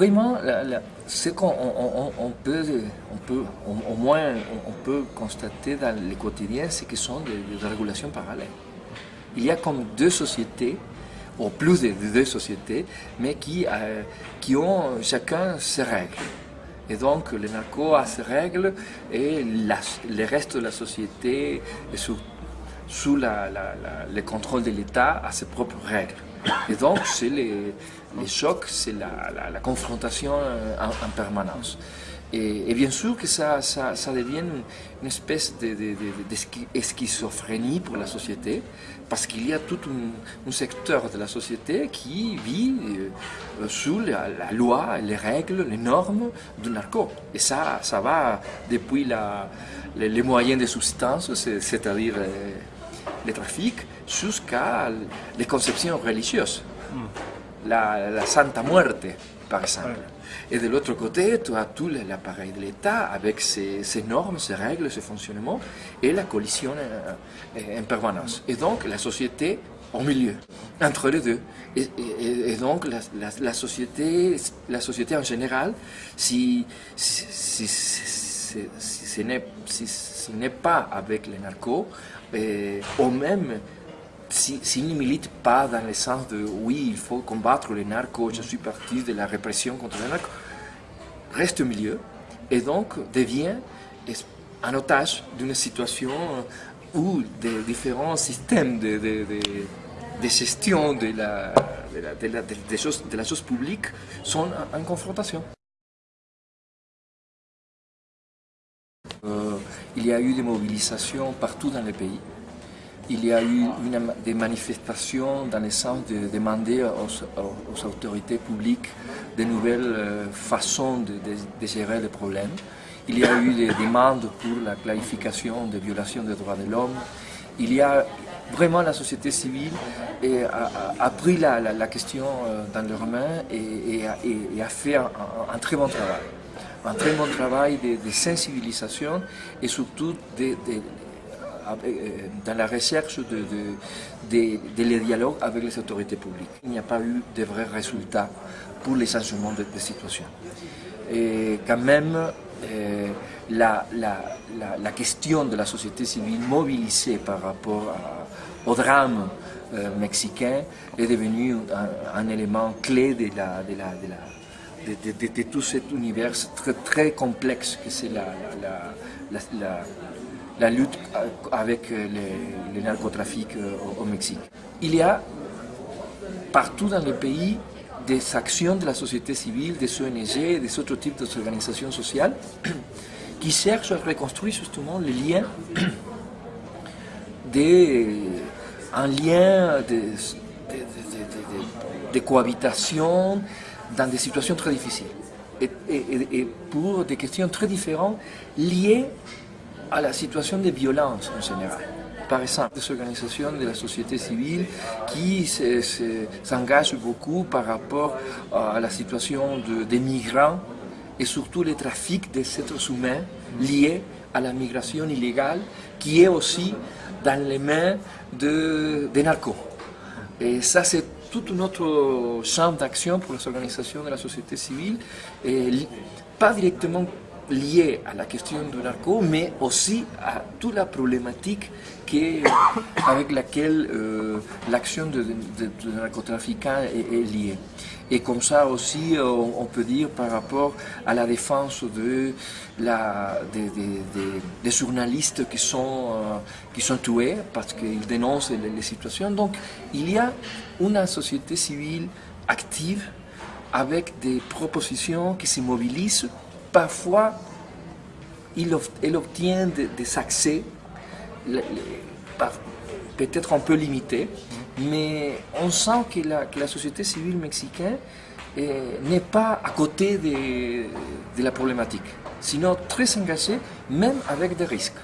vraiment, ce qu'on on, peut, au, moins on, peut constater dans le quotidien, c'est ce sont des, régulations parallèles. Il y a comme deux sociétés, ou plus de deux sociétés, mais qui, euh, qui ont chacun ses règles. Et donc, le narco a ses règles et le reste de la société, sous, sous le contrôle de l'État, a ses propres règles. Et donc, c'est les, les, chocs, c'est la, confrontation euh, en, permanence. Et, bien sûr que ça, ça, devient une, espèce de, pour la société, parce qu'il y a tout un, secteur de la société qui vit euh, sous la, loi, les règles, les normes du narco. Et ça, ça va depuis les, moyens de substance, c'est-à-dire euh, les trafics, jusqu'à les conceptions religieuses. La, la, Santa Muerte, par exemple. Et de l'autre côté, tu as tout l'appareil de l'État avec ses, normes, ses règles, ses fonctionnements et la collision en permanence. Et donc la société au milieu, entre les deux. Et, donc la, la, société, la société en général, si, si, si, ce n'est pas avec les narcos, et, ou même s'ils ne militent pas dans le sens de oui, il faut combattre les narcos, je suis parti de la répression contre les narcos, reste au milieu et donc devient un otage d'une situation où des différents systèmes de, de, de, gestion de la, de, choses, de la chose publique sont en, confrontation. Euh, il y a eu des mobilisations partout dans le pays il y a eu des manifestations dans le sens de demander aux, autorités publiques de nouvelles euh, façons de, gérer les problèmes. Il y a eu des demandes pour la clarification des violations des droits de l'homme. Il y a vraiment la société civile a, pris la, question euh, dans leurs mains et, a, fait un, très bon travail. Un très bon travail de, sensibilisation et surtout euh, dans la recherche de, les dialogues avec les autorités publiques. Il n'y a pas eu de vrais résultats pour les changements de, situation. Et quand même, euh, la, question de la société civile mobilisée par rapport au drame euh, mexicain est devenue un, élément clé de, la, tout cet univers très, très complexe que c'est la, la lutte avec le, narcotrafic euh, au, Mexique. Il y a partout dans le pays des actions de la société civile, des ONG, des autres types d'organisations sociales qui cherchent à reconstruire justement les liens des, un lien de, de, cohabitation dans des situations très difficiles et, pour des questions très différentes liées à la situation de violence en général. Par exemple, des organisations de la société civile qui s'engagent beaucoup par rapport à la situation des migrants et surtout les trafics des êtres humains liés à la migration illégale qui est aussi dans les mains des narcos. Et ça, c'est tout autre champ d'action pour les organisations de la société civile, et pas directement lié à la question du narco, mais aussi à toute la problématique avec laquelle euh, l'action de, de, narcotrafiquant est, liée. Et comme ça aussi, euh, on, peut dire par rapport à la défense de la, des, journalistes qui sont, euh, qui sont tués parce qu'ils dénoncent les, les situations. Donc il y a une société civile active avec des propositions qui se mobilisent parfois il, obtient des, accès peut-être un peu limités, mais on sent que la, société civile mexicaine eh, n'est pas à côté de, de la problématique, sinon très engagée, même avec des risques.